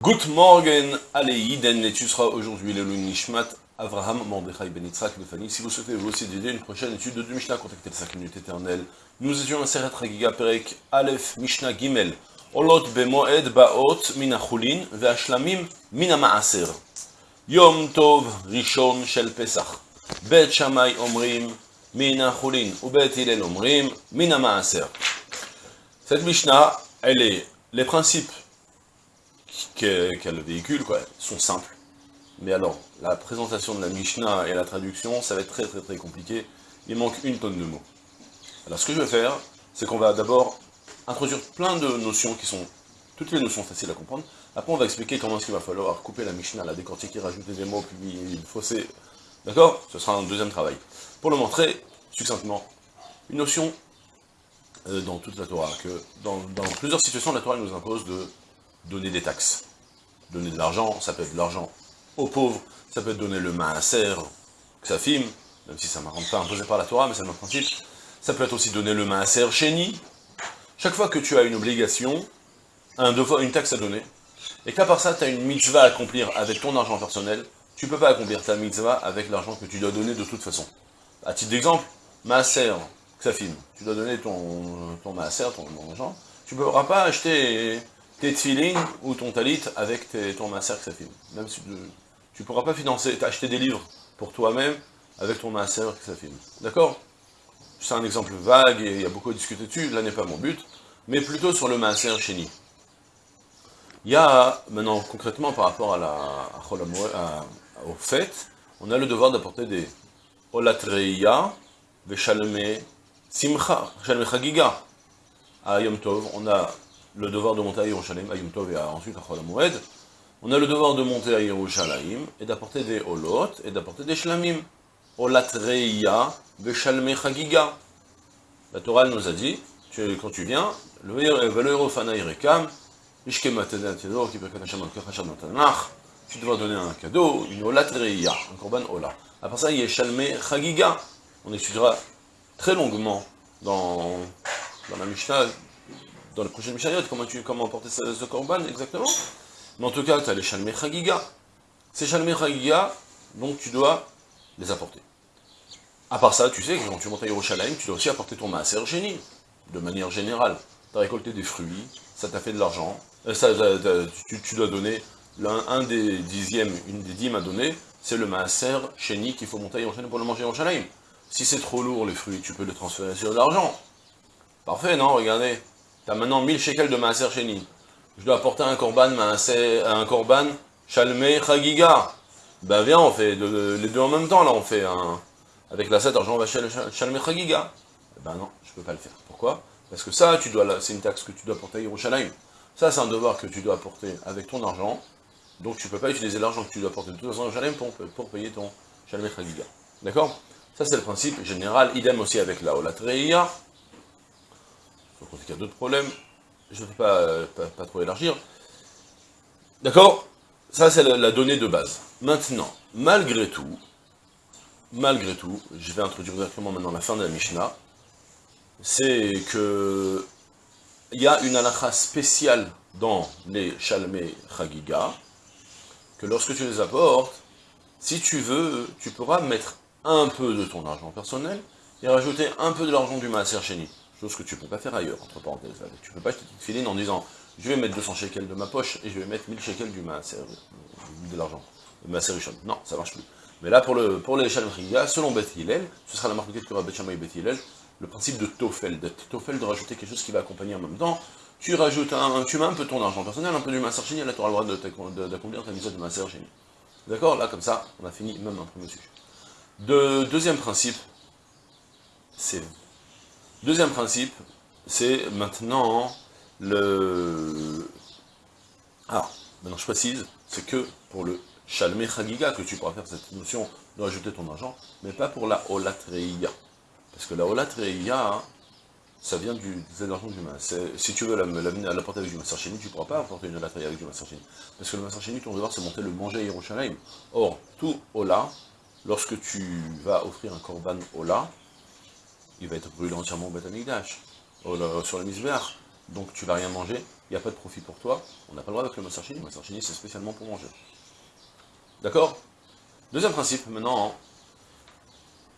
Good morning, allez, Iden, et tu seras aujourd'hui le Nishmat, Avraham, Mordechai, Ben Yitzhak, Befani. Si vous souhaitez vous aussi dédier une prochaine étude de Mishnah, contactez les 5 minutes éternelles. Nous étions à Seret Ragiga Perek, Aleph, Mishnah Gimel, Olot bemoed baot mina chulin, ve'ashlamim mina ma'aser. Yom tov rishon shel pesach. Bet shamay omrim mina chulin, ou bet hilel omrim mina ma'aser. Cette Mishnah, elle est, les principes qu'elle véhicule, quoi, sont simples. Mais alors, la présentation de la Mishnah et la traduction, ça va être très très très compliqué. Il manque une tonne de mots. Alors ce que je vais faire, c'est qu'on va d'abord introduire plein de notions qui sont, toutes les notions faciles à comprendre. Après on va expliquer comment est-ce qu'il va falloir couper la Mishnah, la décortiquer, rajouter des mots, puis fausser. D'accord? Ce sera un deuxième travail. Pour le montrer, succinctement, une notion euh, dans toute la Torah, que dans plusieurs situations, la Torah nous impose de donner des taxes. Donner de l'argent, ça peut être de l'argent aux pauvres, ça peut être donner le maaser, ksafim, même si ça ne m'a pas imposé par la Torah, mais c'est le même principe. Ça peut être aussi donner le maaser sheni. Chaque fois que tu as une obligation, un devoir, une taxe à donner, et qu'à part ça, tu as une mitzvah à accomplir avec ton argent personnel, tu ne peux pas accomplir ta mitzvah avec l'argent que tu dois donner de toute façon. À titre d'exemple, maaser, ksafim, tu dois donner ton, ton maaser, ton, argent, tu ne pourras pas acheter tes tefilines ou ton talit avec ton maaser ksafim. Même si tu ne pourras pas financer, acheter des livres pour toi-même avec ton maaser ksafim. D'accord? C'est un exemple vague et il y a beaucoup à discuter dessus, là n'est pas mon but, mais plutôt sur le maaser sheni. Il y a, maintenant concrètement par rapport à la, à, on a le devoir d'apporter des olatreya, veshalme simcha, shalme chagiga. À Yom Tov, on a le devoir de monter à Yerushalayim, à Yom Tov et ensuite à Chol on a le devoir de monter à Yerushalayim et d'apporter des holot et d'apporter des shlamim. Olat reiya veshalme chagiga. La Torah nous a dit, tu, quand tu viens, le tu dois donner un cadeau, une olat reiya, un korban ola. Après ça, il y shalme chagiga. On étudiera très longuement dans, dans la Mishnah dans le prochain Mishnayot, comment, tu, comment porter ce, ce korban exactement. Mais en tout cas, tu as les Shalmei Chagiga. Ces Shalmei Chagiga, donc tu dois les apporter. À part ça, tu sais que quand tu montes à Yerushalayim, tu dois aussi apporter ton Maaser Génie, de manière générale. Tu as récolté des fruits, ça t'a fait de l'argent, euh, tu, dois donner, un, des dixièmes, une des dîmes à donner, c'est le Maaser Chéni qu'il faut monter à Yerushalayim pour le manger à Yerushalayim. Si c'est trop lourd les fruits, tu peux les transférer sur de l'argent. Parfait, non Regardez, tu as maintenant 1000 shekels de Maaser Sheni. Je dois apporter un korban, un korban, Shalmei Chagiga. Ben viens, on fait les deux en même temps, là, on fait un... Avec la 7, argent, on va Shalmei Chagiga. Ben non, je peux pas le faire. Pourquoi? Parce que ça, tu dois, c'est une taxe que tu dois apporter à Yerushalayim. Ça, c'est un devoir que tu dois apporter avec ton argent. Donc tu peux pas utiliser l'argent que tu dois apporter de toute façon pour, payer ton Shalmei Chagiga. D'accord? Ça, c'est le principe général. Idem aussi avec la Olatreia qu'il y a d'autres problèmes, je ne vais pas, pas, trop élargir. D'accord? Ça, c'est la, donnée de base. Maintenant, malgré tout, malgré tout, je vais introduire directement maintenant la fin de la Mishnah, c'est que il y a une halakha spéciale dans les Shalmei Chagiga, que lorsque tu les apportes, si tu veux, tu pourras mettre un peu de ton argent personnel et rajouter un peu de l'argent du Maaser Sheni. Chose que tu ne peux pas faire ailleurs, entre parenthèses. Tu ne peux pas acheter une en disant je vais mettre 200 shekels de ma poche et je vais mettre 1000 shekels du de l'argent, de maaser Non, ça marche plus. Mais là, pour, le, pour les Shalom selon Beth Hillel, ce sera la marque de aura Beth Shammai et le principe de Tofel, de Tofel de rajouter quelque chose qui va accompagner en même temps. Tu rajoutes un, tu mets un peu ton argent personnel, un peu du maaser là tu auras le droit d'accomplir ta mise de maaser. D'accord? Là, comme ça, on a fini même un premier sujet. De, deuxième principe, c'est Deuxième principe, c'est maintenant le... Alors, maintenant je précise, c'est que pour le Shalme Chagiga que tu pourras faire cette notion de rajouter ton argent, mais pas pour la Olatreia. Parce que la Olatreia, ça vient du, de l'argent du Si tu veux l'apporter avec du Massarchini, tu ne pourras pas apporter une Olatreia avec du Massarchini. Parce que le Massarchini, ton devoir, c'est monter le manger à Yerushalayim. Or, tout Ola, lorsque tu vas offrir un Korban Ola, il va être brûlé entièrement au Betamikdash, sur le misbéach. Donc tu vas rien manger, il n'y a pas de profit pour toi, on n'a pas le droit avec le Massar Sheni. Le c'est spécialement pour manger. D'accord? Deuxième principe, maintenant,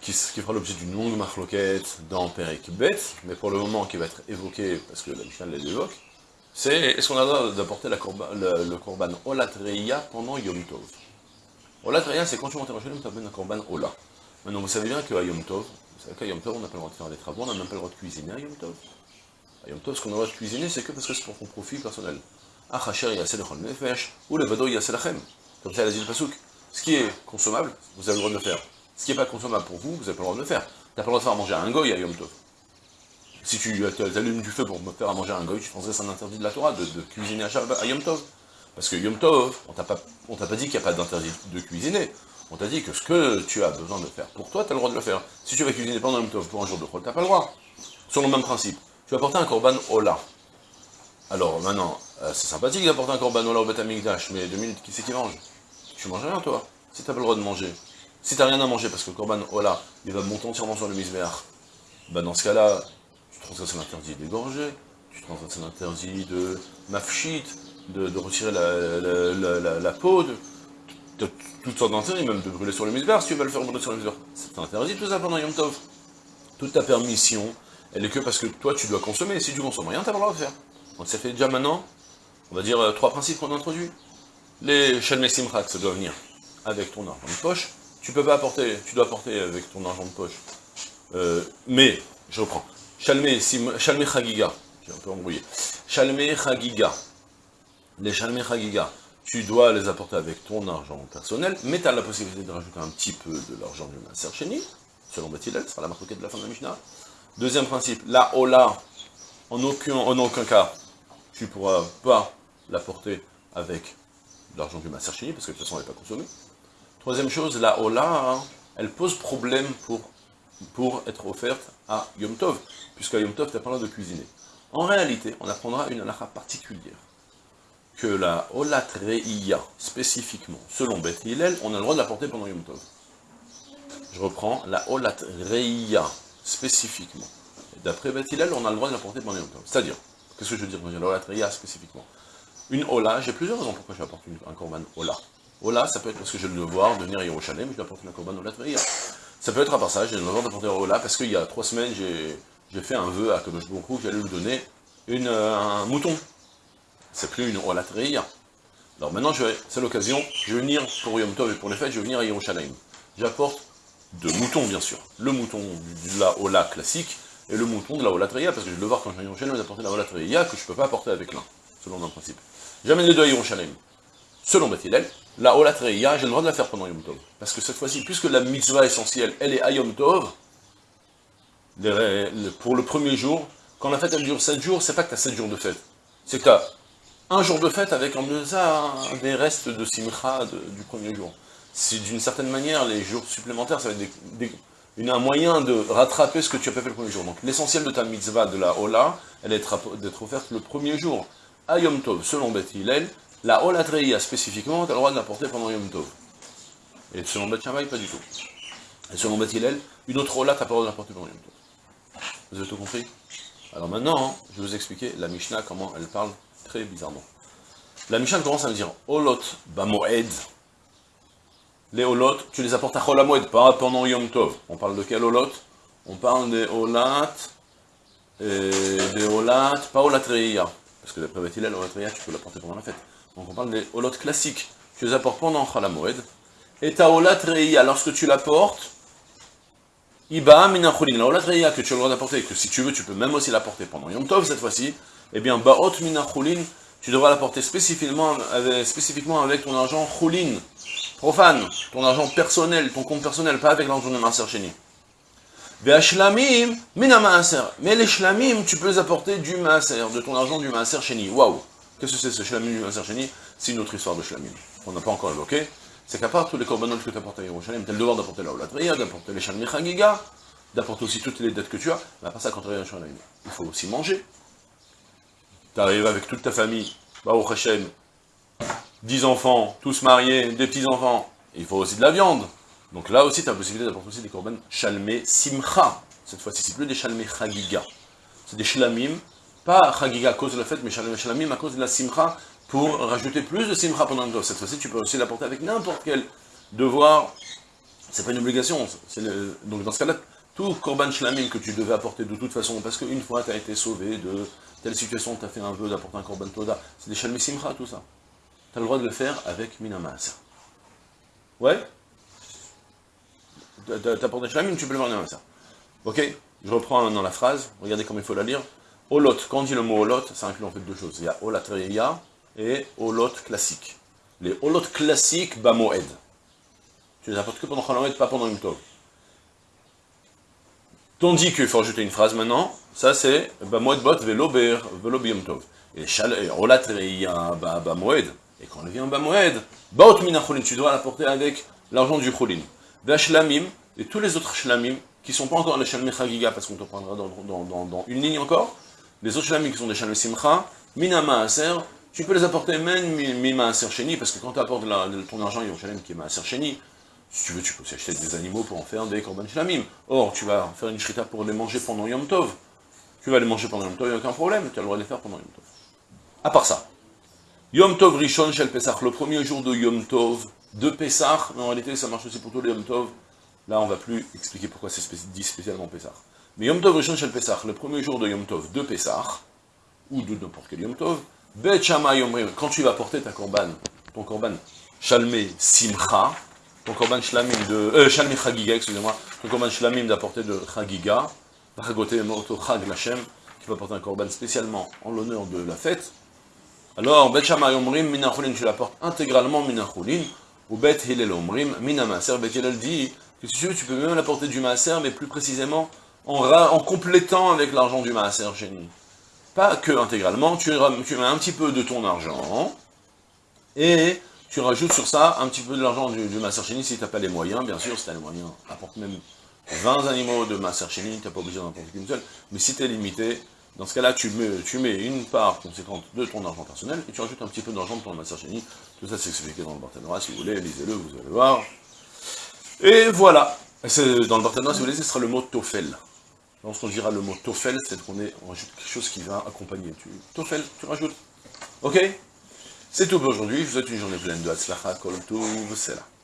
qui, fera l'objet d'une longue marloquette dans Perik Bet, mais pour le moment qui va être évoqué, parce que la Mishnah l'évoque, c'est est-ce qu'on a le droit d'apporter le, le korban Olatreya pendant Yom Tov? Olatreya, c'est quand tu montes en Jérusalem, tu amènes un korban Ola. Maintenant, vous savez bien qu'à Yom Tov, Yom Tov, on n'a pas le droit de faire des travaux, on n'a même pas le droit de cuisiner à Yom Tov. À Yom Tov, ce qu'on a le droit de cuisiner, c'est que parce que c'est pour ton profit personnel. Achacher yasel nefesh, ou le vado lachem. Comme ça, elle a dit le pasouk. Ce qui est consommable, vous avez le droit de le faire. Ce qui n'est pas consommable pour vous, vous n'avez pas le droit de le faire. Tu n'as pas le droit de faire manger un goy à Yom Tov. Si tu allumes du feu pour me faire à manger un goy, tu penserais que c'est un interdit de la Torah de, cuisiner à, Yom Tov. Parce que Yom Tov, on t'a pas, t'a pas dit qu'il n'y a pas d'interdit de cuisiner. On t'a dit que ce que tu as besoin de faire pour toi, tu as le droit de le faire. Si tu vas cuisiner pendant Tov pour un jour de tu n'as pas le droit. Selon le même principe. Tu vas porter un korban Ola. Alors maintenant, euh, c'est sympathique d'apporter un korban Ola au Beth mais deux minutes, qui c'est qui mange Tu manges rien toi, si tu n'as pas le droit de manger. Si tu n'as rien à manger, parce que le korban, voilà, il va monter entièrement sur le misbéach, bah dans ce cas-là, tu c'est l'interdit d'égorger, tu c'est l'interdit de mafshit, de, retirer la, peau, de, toutes sortes d'interdits, même de brûler sur le misbéach, si tu veux le faire brûler sur le misbéach. C'est interdit tout ça pendant Yom Tov. Toute ta permission, elle est que parce que toi tu dois consommer, si tu consommes rien, tu n'as pas le droit de faire. Donc ça fait déjà maintenant, on va dire, euh, trois principes qu'on a introduits. Les Shalmei Simchat, ça doit venir avec ton argent de poche, tu peux pas apporter, tu dois apporter avec ton argent de poche. Euh, mais, je reprends, Chalmé Chagiga, j'ai un peu embrouillé, Chalmé Chagiga, les Chalmé Chagiga, tu dois les apporter avec ton argent personnel, mais tu as la possibilité de rajouter un petit peu de l'argent du Maser Sheni, selon Bethilel, ce sera la marque de la fin de la Mishnah. Deuxième principe, la Ola, en aucun, en aucun cas, tu ne pourras pas l'apporter avec l'argent du Maser Sheni, parce que de toute façon elle n'est pas consommée. Troisième chose, la Ola, elle pose problème pour, pour être offerte à Yom Tov, puisqu'à Yom Tov, tu n'as pas le droit de cuisiner. En réalité, on apprendra une halakha particulière, que la Olatreia, spécifiquement, selon Beth Hillel, on a le droit de la porter pendant Yom Tov. Je reprends, la Olatreia, spécifiquement. D'après Beth Hillel, on a le droit de la porter pendant Yom Tov. C'est-à-dire, qu'est-ce que je veux dire la Olatreia spécifiquement? Une Ola, j'ai plusieurs raisons pourquoi apporter un korban Ola. Ola, ça peut être parce que j'ai le devoir de venir à Yerushalem, je apporter la korban Ola Ça peut être à part ça, j'ai le devoir d'apporter Ola parce qu'il y a trois semaines, j'ai fait un vœu à Kadosh Baruch j'allais lui donner euh, un mouton. C'est plus une Ola Alors maintenant, c'est l'occasion, je vais venir pour Yom Tov et pour les fêtes, je vais venir à Yerushalem. J'apporte deux moutons, bien sûr. Le mouton de la Ola classique et le mouton de la Ola parce que je vais devoir, quand je viens à Yerushalem, d'apporter la Ola que je ne peux pas apporter avec l'un, selon un principe. J'amène les deux à Yerushalem. Selon Bethilel, la Olatreya, j'ai le droit de la faire pendant Yom Tov. Parce que cette fois-ci, puisque la mitzvah essentielle, elle est à Yom Tov, pour le premier jour, quand la fête elle dure 7 jours, c'est pas que tu as 7 jours de fête. C'est que tu as un jour de fête avec en ça des restes de simcha du premier jour. Si d'une certaine manière, les jours supplémentaires, ça va être un moyen de rattraper ce que tu as pas fait le premier jour. Donc l'essentiel de ta mitzvah de la Ola, elle est d'être offerte le premier jour à Yom Tov, selon Beth Hillel, la Olatreia spécifiquement, tu as le droit de la porter pendant Yom Tov. Et selon Beth pas du tout. Et selon Beth Hillel, une autre Ola, tu n'as pas le droit de la porter pendant Yom Tov. Vous avez tout compris? Alors maintenant, je vais vous expliquer la Mishnah, comment elle parle très bizarrement. La Mishnah commence à me dire Olot Bamoed. Les Olot, tu les apportes à Cholamoed, pas pendant Yom Tov. On parle de quel Olot? On parle des Olat, des Olat, pas Olatreia. Parce que d'après Beth Hillel, Olatreia, tu peux la porter pendant la fête. Donc on parle des holotes classiques. Tu les apportes pendant Chalamoed. Et ta holat reia, lorsque tu l'apportes, Iba minachulin, la holat reia que tu as le droit d'apporter, que si tu veux, tu peux même aussi l'apporter pendant Yom Tov cette fois-ci, eh bien, baot minachulin, tu devras l'apporter spécifiquement, avec, ton argent chulin, profane, ton argent personnel, ton compte personnel, pas avec l'argent de Maaser Sheni. Ve'ashlamim mina maaser. Mais les shlamim, tu peux apporter du maaser, de ton argent du maaser Sheni. Waouh Qu'est-ce que c'est ce shlamim du Maser C'est une autre histoire de shlamim. On n'a pas encore évoqué. C'est qu'à part tous les corbanotes que tu apportes à Yerushalayim, tu as le devoir d'apporter la Olatria, d'apporter les chagiga, d'apporter aussi toutes les dettes que tu as. Mais à part ça, quand tu arrives à Yerushalayim, il faut aussi manger. Tu arrives avec toute ta famille, au Hashem, 10 enfants, tous mariés, des petits-enfants. Il faut aussi de la viande. Donc là aussi, tu as la possibilité d'apporter aussi des korban shalmé simcha. Cette fois-ci, c'est plus des shalmé chagiga. C'est des shlamim Pas Chagiga à cause de la fête, mais Shlamim à cause de la Simcha, pour rajouter plus de Simcha pendant le. Cette fois-ci, tu peux aussi l'apporter avec n'importe quel devoir. C'est pas une obligation. Donc dans ce cas-là, tout Korban Shlamim que tu devais apporter de toute façon, parce qu'une fois tu as été sauvé de telle situation, tu as fait un vœu d'apporter un Korban Toda, c'est des Shalmi Simcha, tout ça. Tu as le droit de le faire avec Minamasa. Ouais T'apportes des Shlamim, tu peux le faire Minamasa. Ok Je reprends dans la phrase, regardez comment il faut la lire. Olot, quand on dit le mot Olot, ça inclut en fait deux choses. Il y a Olatreya et Olot classique. Les Olot classiques, Bamoed. Tu les apportes que pendant Chalamoed, pas pendant une Tov. Tandis qu'il faut ajouter une phrase maintenant, ça c'est Bamoed bot velo velo tov. Et Olat Reya Bamoed. Et quand on vient Bamoed, Baot Minacholin, tu dois l'apporter avec l'argent du Cholin. Vashlamim, et tous les autres Shlamim, qui ne sont pas encore les Shalmei Chagiga, parce qu'on te prendra dans, une ligne encore, les autres Shlamim qui sont des Shalmei Simcha, Minama Aser, tu peux les apporter même Mima Aser Sheni, parce que quand tu apportes ton argent Yerushalem qui est Maaser Sheni, si tu veux, tu peux aussi acheter des animaux pour en faire des Korban Shlamim. Or, tu vas faire une shrita pour les manger pendant Yom Tov. Tu vas les manger pendant Yom Tov, il n'y a aucun problème, tu as le droit de les faire pendant Yom Tov. À part ça, Yom Tov Rishon Shel Pesach, le premier jour de Yom Tov, de Pesach, mais en réalité ça marche aussi pour tous les Yom Tov, là on va plus expliquer pourquoi c'est dit spécialement Pesach. Mais Yom Tov Rishon Shel Pesach, le premier jour de Yom Tov de Pesach, ou de n'importe quel Yom Tov, Bet Yom quand tu vas porter ta korban, ton korban Shalme Simcha, ton korban shlamim de... Euh, chagiga, excusez-moi, ton korban shlamim d'apporter de chagiga, ragoté morto chag lachem, qui va porter un korban spécialement en l'honneur de la fête, alors, Bet Shammai Omrim, Minachulin, tu l'apportes intégralement Minachulin, ou Bet Hillel Omrim, Minamaser, Bet Hillel dit que si tu veux, tu peux même l'apporter du Maaser, mais plus précisément en, en complétant avec l'argent du Maaser génie. Pas que intégralement, tu, tu mets un petit peu de ton argent, et tu rajoutes sur ça un petit peu de l'argent du, du Maaser Chéni, si tu n'as pas les moyens, bien sûr, si tu as les moyens, apporte même 20 animaux de Maaser Chéni, tu n'as pas obligé d'en apporter qu'une seule, mais si tu es limité, dans ce cas-là, tu mets, tu mets une part conséquente de ton argent personnel, et tu rajoutes un petit peu d'argent de ton Maaser Chéni, tout ça c'est expliqué dans le Barthénois, si vous voulez, lisez-le, vous allez voir. Et voilà, dans le Barthénois, si vous voulez, ce sera le mot Tofel. Lorsqu'on dira le mot Tofel, c'est qu'on rajoute quelque chose qui va accompagner. Tu, tofel, tu rajoutes. Ok? C'est tout pour aujourd'hui, je vous souhaite une journée pleine de Hatzlacha, Kol c'est là.